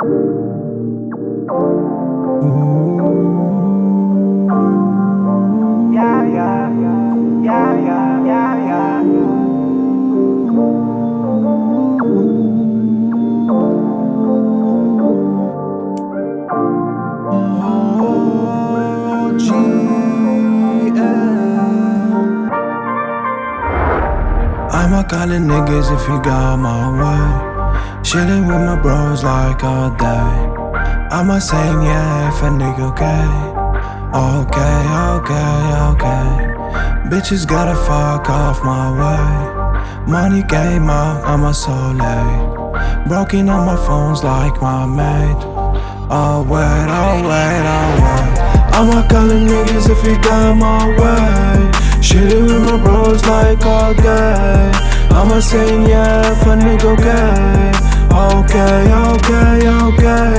Yeah, yeah, yeah, yeah, yeah, yeah. Niggas if you got my way. Chillin' with my bros like all day. I'ma saying yeah if a nigga okay. Okay, okay, okay. Bitches gotta fuck off my way. Money came out, I'm a so late. Broken on my phones like my mate. Oh wait, oh wait, oh wait. I'ma callin' niggas if you got my way. Chillin' with my bros like all day. I'ma saying yeah if a nigga okay. Okay, okay, okay.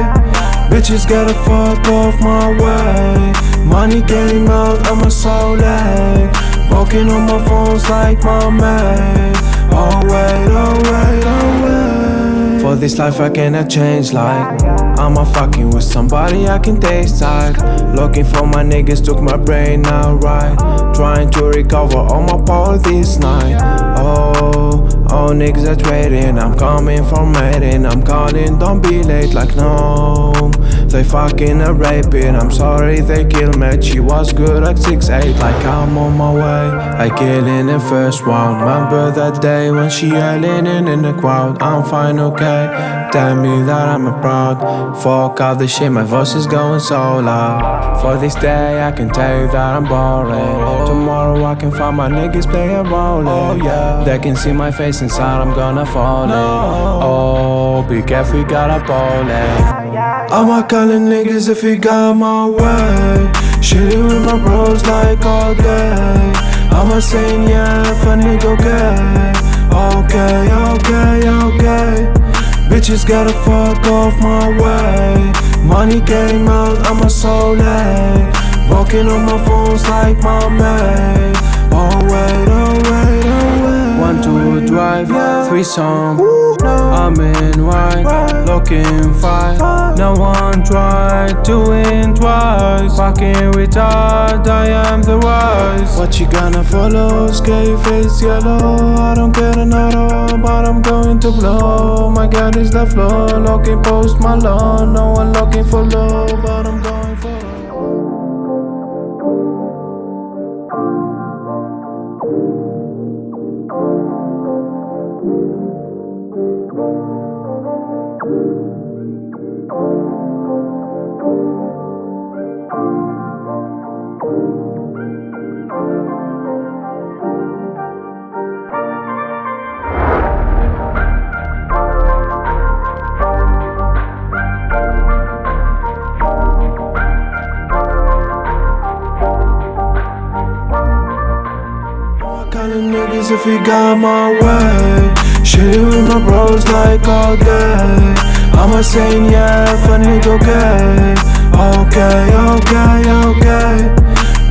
Bitches gotta fuck off my way. Money came out, I'm a so late. Walking on my phones like my. Oh wait, oh wait. For this life I cannot change like I'm a fucking with somebody I can taste side. Looking for my niggas, took my brain out right. Trying to recover all my power this night. Oh, all niggas are waiting. I'm coming from mating. I'm calling, don't be late like no. They fucking a raping. I'm sorry they killed me. She was good at 6'8 like I'm on my way. I kill in the first round. Remember that day when she yelling in, in the crowd. I'm fine, okay. Tell me that I'm a proud. Fuck all the shit, my voice is going so loud. For this day, I can tell you that I'm boring. Tomorrow, I can find my niggas playing rolling. Oh, yeah. They can see my face inside, I'm gonna fall in. Oh, be careful, you gotta ball it. I'ma callin' niggas if he got my way. Shitting with my bros like all day. I'ma saying yeah if a nigga okay. Okay, okay, okay. Bitches gotta fuck off my way. Money came out, I'm a so late. Walking on my phones like my mate. Oh wait, oh wait, oh wait. One, two, drive, three song. I'm in white, looking fine. No one tried doing twice. Fucking retard, I am the wise. What you gonna follow? Scary face yellow. I don't get another, but I'm going to blow. My gun is the floor, looking post my Malone. No one looking for love, but I'm going for low. Calling niggas if he got my way. Shitting with my bros like all day. I'ma saying yeah if a nigga okay. Okay, okay, okay.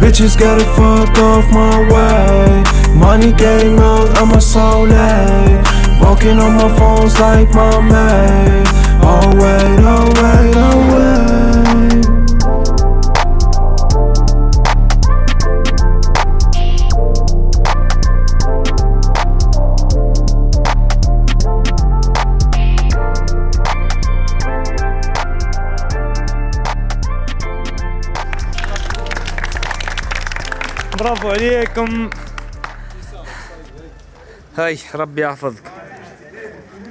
Bitches gotta fuck off my way. Money came out, I'm a so late. Walking on my phones like my mate. Oh wait, oh wait, oh wait. برافو عليكم. هاي ربي يحفظك.